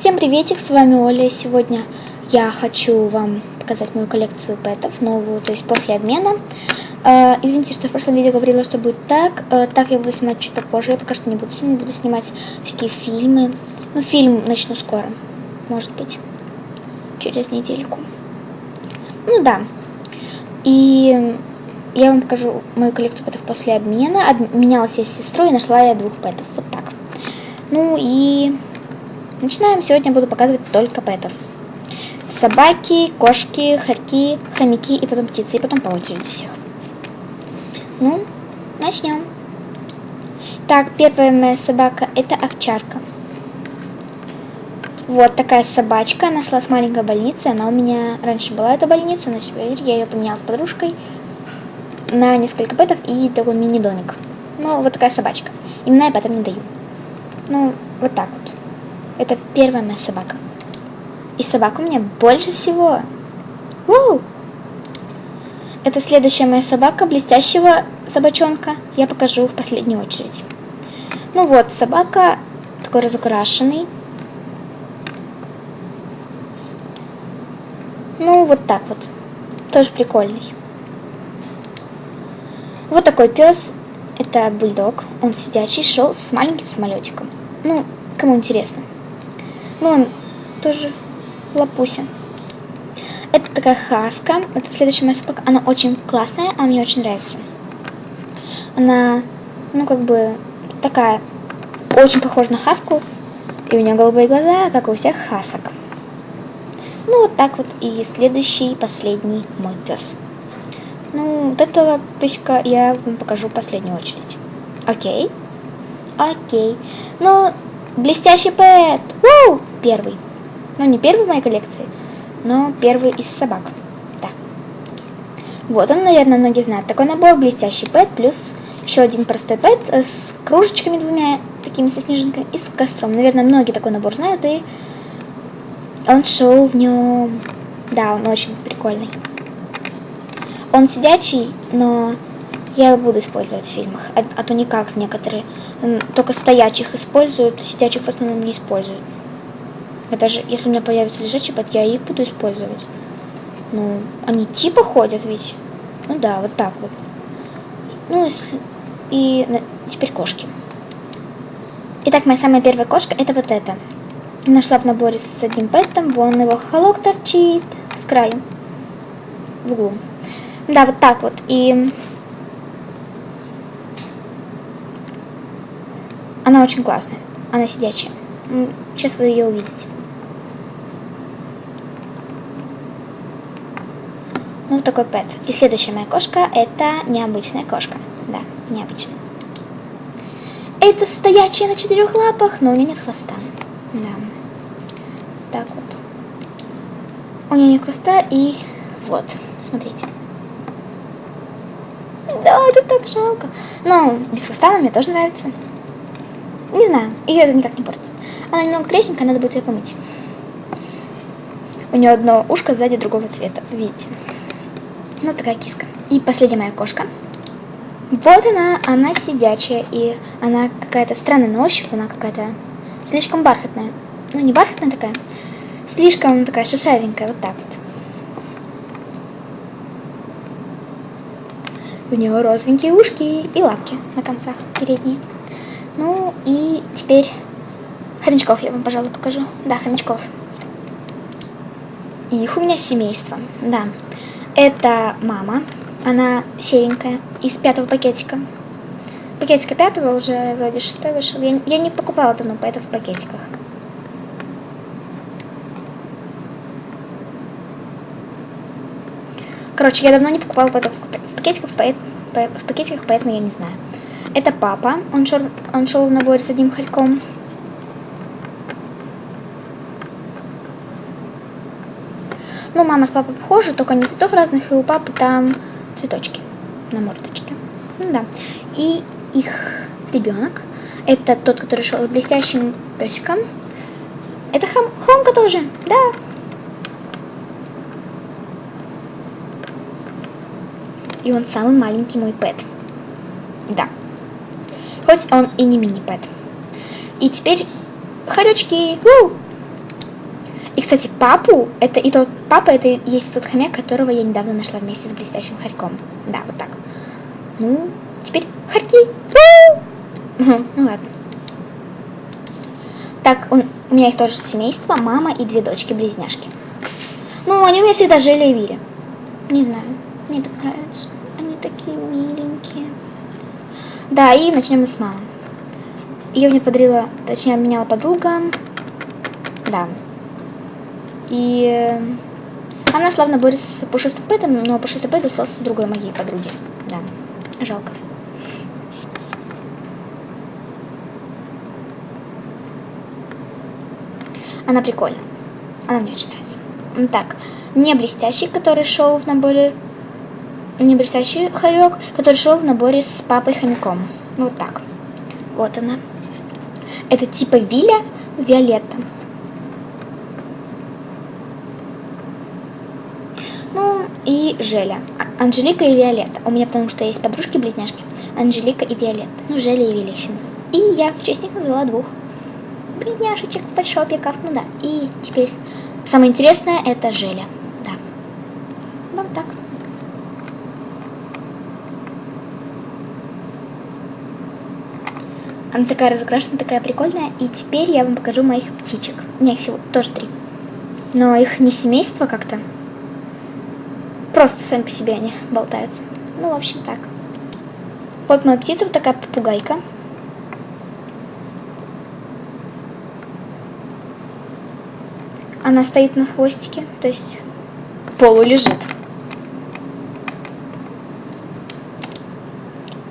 Всем приветик, с вами Оля. Сегодня я хочу вам показать мою коллекцию пэтов, новую, то есть после обмена. Э, извините, что в прошлом видео говорила, что будет так. Э, так я буду снимать чуть попозже. Я пока что не буду сильно буду снимать всякие фильмы. Ну, фильм начну скоро. Может быть, через недельку. Ну да. И я вам покажу мою коллекцию пэтов после обмена. Обменялась я с сестрой и нашла я двух пэтов. Вот так. Ну и Начинаем. Сегодня буду показывать только пэтов. Собаки, кошки, хорьки, хомяки и потом птицы. И потом по очереди всех. Ну, начнем. Так, первая моя собака это овчарка. Вот такая собачка. Нашла с маленькой больницы. Она у меня раньше была эта больница, но теперь я ее поменяла с подружкой на несколько пэтов и такой мини-домик. Ну, вот такая собачка. Именно я пэтам не даю. Ну, вот так вот. Это первая моя собака. И собака у меня больше всего. У! Это следующая моя собака, блестящего собачонка. Я покажу в последнюю очередь. Ну вот, собака такой разукрашенный. Ну, вот так вот. Тоже прикольный. Вот такой пес. Это бульдог. Он сидячий, шел с маленьким самолетиком. Ну, кому интересно. Ну, он тоже лапуся. Это такая хаска. Это следующая моя собака. Она очень классная, она мне очень нравится. Она, ну, как бы, такая, очень похожа на хаску. И у нее голубые глаза, как у всех хасок. Ну, вот так вот. И следующий, последний мой пес. Ну, вот этого песика я вам покажу в последнюю очередь. Окей? Окей. Ну, блестящий пэт! Уу! Первый. Ну, не первый в моей коллекции, но первый из собак. Да. Вот он, наверное, многие знают. Такой набор блестящий пэт, плюс еще один простой пэт с кружечками двумя, такими со снежинкой, и с костром. Наверное, многие такой набор знают, и он шел в нем... Да, он очень прикольный. Он сидячий, но я его буду использовать в фильмах. А, а то никак некоторые только стоячих используют, сидячих в основном не используют. Я даже, если у меня появится лежачий пэт, я их буду использовать. Ну, они типа ходят ведь. Ну да, вот так вот. Ну, если... и теперь кошки. Итак, моя самая первая кошка это вот эта. Нашла в наборе с одним пэтом, вон его холок торчит с краю, в углу. Да, вот так вот. И она очень классная, она сидячая. Сейчас вы ее увидите. Ну, такой пэт. И следующая моя кошка это необычная кошка. Да, необычная. Это стоячая на четырех лапах, но у нее нет хвоста. Да. Так вот. У нее нет хвоста и вот, смотрите. Да, это так жалко. Но без хвоста она мне тоже нравится. Не знаю, ее это никак не портит. Она немного грязненькая, надо будет ее помыть. У нее одно ушко сзади другого цвета, видите. Ну, такая киска. И последняя моя кошка. Вот она, она сидячая, и она какая-то странная на ощупь, она какая-то слишком бархатная. Ну, не бархатная такая, слишком такая шишавенькая, вот так вот. У нее розовенькие ушки и лапки на концах передние. Ну и теперь хомячков я вам, пожалуй, покажу. Да, хомячков. Их у меня семейство, да. Это мама, она серенькая, из пятого пакетика. Пакетика пятого уже вроде шестой вышел. Я, я не покупала давно поэтов в пакетиках. Короче, я давно не покупала поэтов в пакетиках, поэт, в пакетиках, поэтому я не знаю. Это папа, он шел, он шел в наборе с одним хальком. Ну, мама с папой похожи, только не цветов разных, и у папы там цветочки на мордочке. Ну да. И их ребенок, это тот, который шел блестящим песиком. Это хом, Хомка тоже, да. И он самый маленький мой пэт. Да. Хоть он и не мини-пэт. И теперь хоречки. У! И, кстати, папу, это и тот, папа, это и есть тот хомяк, которого я недавно нашла вместе с блестящим хорьком. Да, вот так. Ну, теперь хорьки. Ну ладно. Так, он, у меня их тоже семейство, мама и две дочки-близняшки. Ну, они у меня всегда жили и вили. Не знаю, мне так нравится. Они такие миленькие. Да, и начнем мы с мамы. Ее мне подарила, точнее, меняла подруга. Да. И э, она шла в наборе с пушистым пэтом, но пушистый пэт остался другой моей подруге. Да, жалко. Она прикольная. Она мне очень нравится. Так, не блестящий, который шел в наборе... Не блестящий хорек, который шел в наборе с папой хомяком. Вот так. Вот она. Это типа Виля Виолетта. Ну и Желя. А, Анжелика и Виолетта. У меня потому что есть подружки-близняшки. Анжелика и Виолетта. Ну, Желя и Виля И я в честь них назвала двух близняшечек, подшопиков. Ну да. И теперь самое интересное это Желя. Да. Вот так. Она такая разукрашенная, такая прикольная. И теперь я вам покажу моих птичек. У меня их всего тоже три. Но их не семейство как-то. Просто сами по себе они болтаются. Ну, в общем, так. Вот моя птица, вот такая попугайка. Она стоит на хвостике, то есть полу лежит.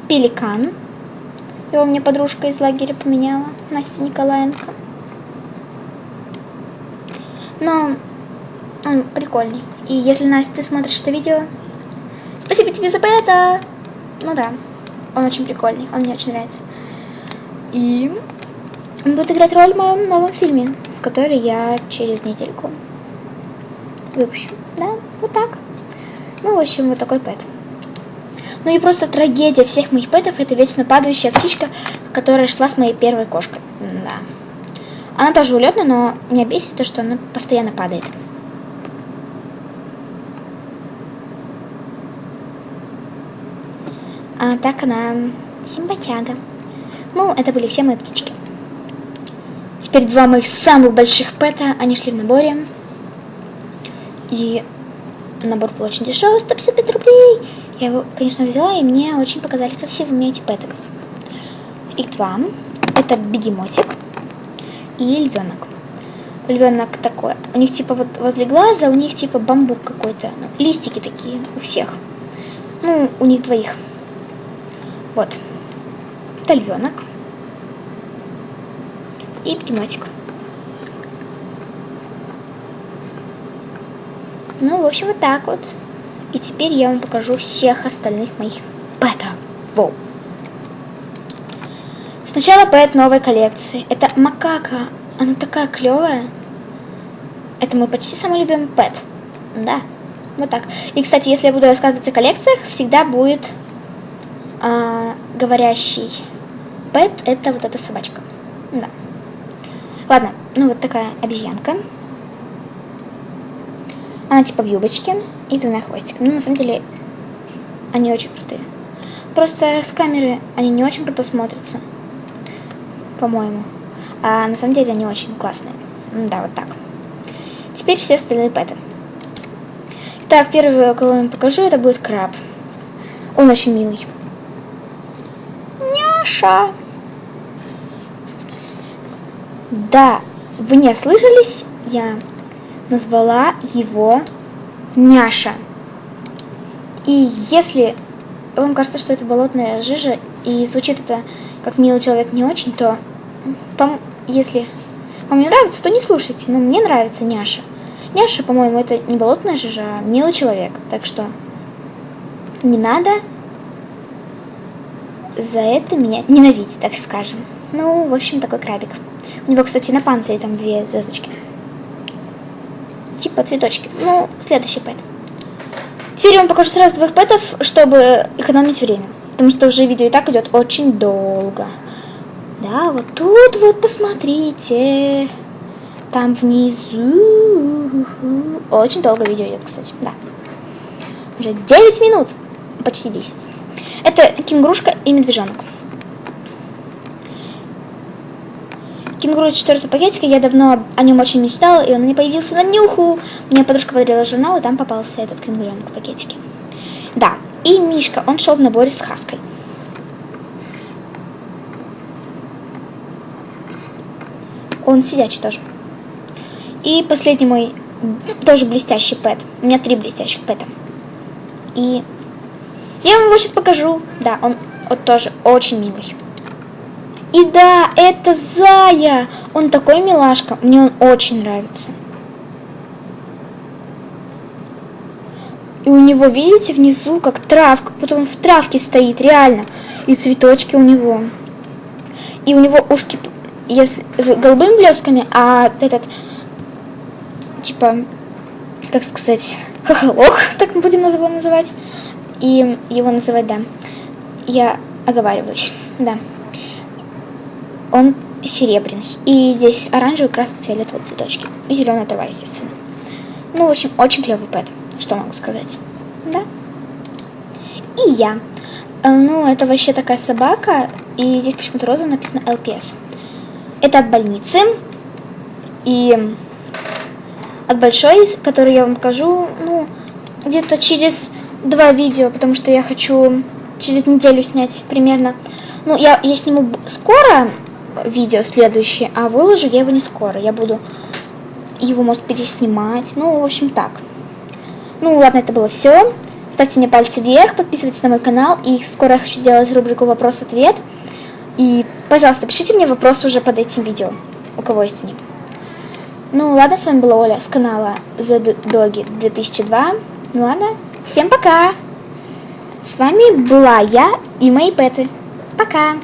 Пеликан. Его мне подружка из лагеря поменяла, Настя Николаенко. Но он прикольный. И если, Настя, ты смотришь это видео, спасибо тебе за это. Ну да, он очень прикольный, он мне очень нравится. И он будет играть роль в моем новом фильме, который я через недельку выпущу. Да, вот так. Ну, в общем, вот такой пэт. Ну и просто трагедия всех моих пэтов это вечно падающая птичка, которая шла с моей первой кошкой. Да. Она тоже улетная, но меня бесит то, что она постоянно падает. А так она симпатяга. Ну, это были все мои птички. Теперь два моих самых больших пэта, они шли в наборе. И набор был очень дешевый, 155 рублей. Я его, конечно, взяла, и мне очень показали красивыми эти пэты. Их два. Это бегемотик и львенок. Львенок такой. У них типа вот возле глаза, у них типа бамбук какой-то. Ну, листики такие у всех. Ну, у них двоих. Вот. Это львенок. И бегемотик. Ну, в общем, вот так вот. И теперь я вам покажу всех остальных моих пэтов. Воу. Сначала пэт новой коллекции. Это макака. Она такая клевая. Это мой почти самый любимый пэт. Да, вот так. И, кстати, если я буду рассказывать о коллекциях, всегда будет говорящий пэт. Это вот эта собачка. Да. Ладно, ну вот такая обезьянка. Она типа в юбочке и двумя хвостиками. Ну, на самом деле, они очень крутые. Просто с камеры они не очень круто смотрятся, по-моему. А на самом деле они очень классные. Да, вот так. Теперь все остальные пэты. Так, первый, кого я вам покажу, это будет краб. Он очень милый. Няша. Да, вы не ослышались? Я назвала его Няша. И если вам кажется, что это болотная жижа, и звучит это как милый человек не очень, то если вам не нравится, то не слушайте. Но мне нравится Няша. Няша, по-моему, это не болотная жижа, а милый человек. Так что не надо за это меня ненавидеть, так скажем. Ну, в общем, такой крабик. У него, кстати, на панцире там две звездочки типа цветочки. Ну, следующий пэт. Теперь я вам покажу сразу двух пэтов, чтобы экономить время. Потому что уже видео и так идет очень долго. Да, вот тут вот посмотрите. там внизу. Очень долго видео идет, кстати, да. Уже 9 минут, почти 10. Это кенгурушка и медвежонок. Кенгуру из четвертого пакетика, я давно о нем очень мечтала, и он не появился на нюху. Мне подружка подарила журнал, и там попался этот кенгуренок в пакетике. Да, и Мишка, он шел в наборе с Хаской. Он сидячий тоже. И последний мой тоже блестящий пэт. У меня три блестящих пэта. И я вам его сейчас покажу. Да, он вот тоже очень милый. И да, это Зая. Он такой милашка. Мне он очень нравится. И у него, видите, внизу как травка. Потом в травке стоит, реально. И цветочки у него. И у него ушки если, с голубыми блесками, а этот, типа, как сказать, хохолок, так мы будем его называть. И его называть, да. Я оговариваюсь, да он серебряный. И здесь оранжевый, красный, фиолетовый цветочки. И зеленая трава, естественно. Ну, в общем, очень клевый пэт. Что могу сказать? Да. И я. Э, ну, это вообще такая собака. И здесь почему-то розовым написано LPS. Это от больницы. И от большой, который я вам покажу, ну, где-то через два видео, потому что я хочу через неделю снять примерно. Ну, я, я сниму скоро, видео следующее, а выложу я его не скоро. Я буду его, может, переснимать. Ну, в общем, так. Ну, ладно, это было все. Ставьте мне пальцы вверх, подписывайтесь на мой канал. И скоро я хочу сделать рубрику «Вопрос-ответ». И, пожалуйста, пишите мне вопросы уже под этим видео, у кого есть они. Ну, ладно, с вами была Оля с канала The Doggy 2002. Ну, ладно, всем пока! С вами была я и мои пэты. Пока!